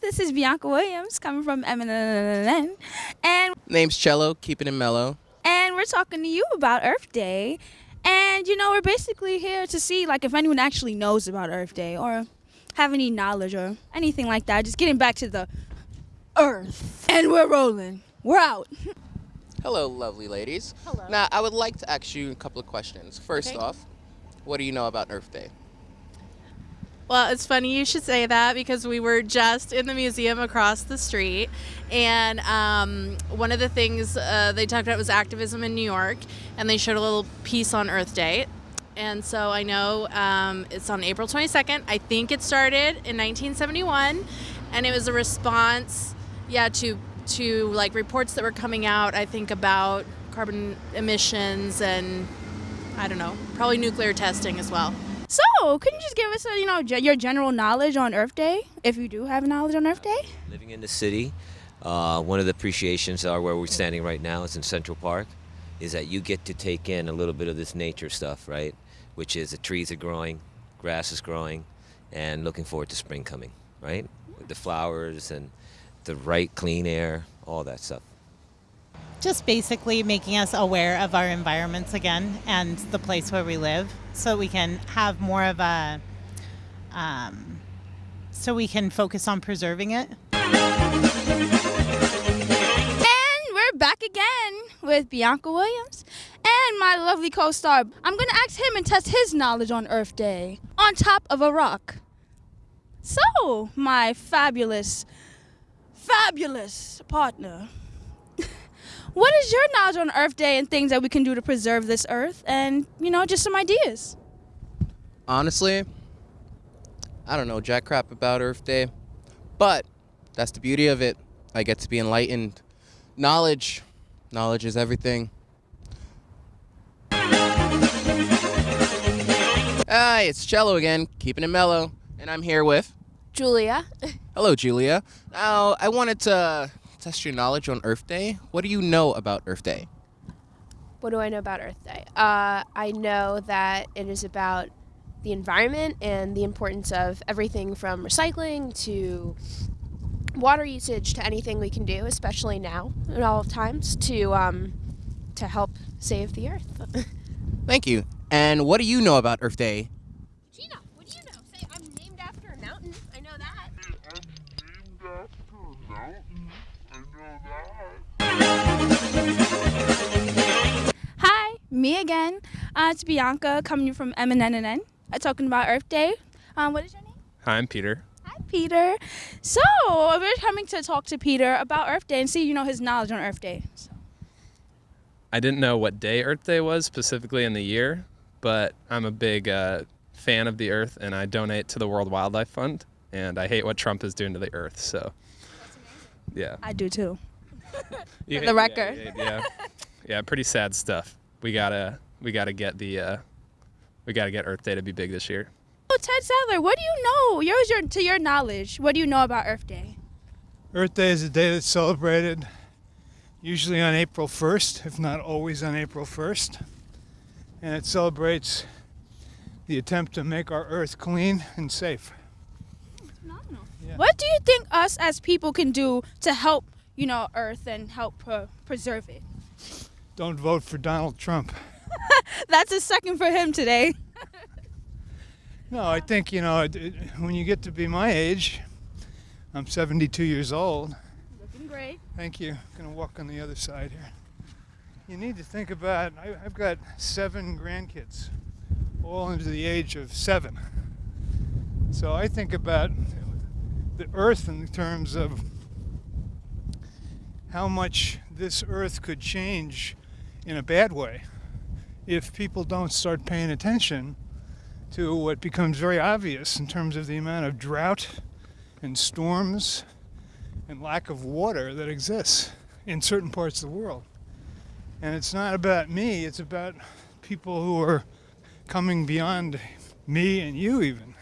this is Bianca Williams coming from MNN, and Name's Cello, keeping it mellow. and we're talking to you about Earth Day. And you know, we're basically here to see like if anyone actually knows about Earth Day or have any knowledge or anything like that. Just getting back to the Earth. And we're rolling. We're out. Hello, lovely ladies. Hello. Now, I would like to ask you a couple of questions. First Okay. off, what do you know about Earth Day? Well, it's funny you should say that because we were just in the museum across the street, and um, one of the things uh, they talked about was activism in New York, and they showed a little piece on Earth Day. And so I know um, it's on April 22nd. I think it started in 1971, and it was a response, yeah, to to like reports that were coming out. I think about carbon emissions and I don't know, probably nuclear testing as well. So, can you just give us a, you know, ge- your general knowledge on Earth Day, if you do have knowledge on Earth Day? Living in the city, uh, one of the appreciations are where we're standing right now is in Central Park, is that you get to take in a little bit of this nature stuff, right? Which is the trees are growing, grass is growing, and looking forward to spring coming, right? The flowers and the right clean air, all that stuff. Just basically making us aware of our environments again and the place where we live so we can have more of a um, so we can focus on preserving it And we're back again with Bianca Williams and my lovely co star. I'm going to ask him and test his knowledge on Earth Day on top of a rock. So, my fabulous, fabulous partner, what is your knowledge on Earth Day and things that we can do to preserve this Earth and, you know, just some ideas? Honestly, I don't know jack crap about Earth Day, but that's the beauty of it. I get to be enlightened. Knowledge, knowledge is everything. Hi, it's Cello again, keeping it mellow, and I'm here with. Julia. Hello, Julia. Now, I wanted to test your knowledge on Earth Day. What do you know about Earth Day? What do I know about Earth Day? Uh, I know that it is about the environment and the importance of everything from recycling to water usage to anything we can do, especially now at all times, to um, to help save the Earth. Thank you. And what do you know about Earth Day? Me again. Uh, it's Bianca coming from MNNN, uh, talking about Earth Day. Um, what is your name? Hi, I'm Peter. Hi, Peter. So we're coming to talk to Peter about Earth Day and see, you know, his knowledge on Earth Day. So, I didn't know what day Earth Day was specifically in the year, but I'm a big uh, fan of the Earth and I donate to the World Wildlife Fund. And I hate what Trump is doing to the Earth. So, yeah. I do too. The yeah, record. Yeah, yeah, yeah, pretty sad stuff. We gotta, we gotta get the, uh, we gotta get Earth Day to be big this year. Oh, Ted Sadler, what do you know? Yours, your to your knowledge. What do you know about Earth Day? Earth Day is a day that's celebrated usually on April 1st, if not always on April 1st. And it celebrates the attempt to make our earth clean and safe. Phenomenal. Yeah. What do you think us as people can do to help, you know, Earth and help pre- preserve it? Don't vote for Donald Trump. That's a second for him today. No, I think, you know, it, it, when you get to be my age, I'm 72 years old. Looking great. Thank you. Gonna walk on the other side here. You need to think about. I, I've got seven grandkids, all under the age of seven. So I think about the Earth in terms of how much this Earth could change in a bad way if people don't start paying attention to what becomes very obvious in terms of the amount of drought and storms and lack of water that exists in certain parts of the world. And it's not about me, it's about people who are coming beyond me and you, even.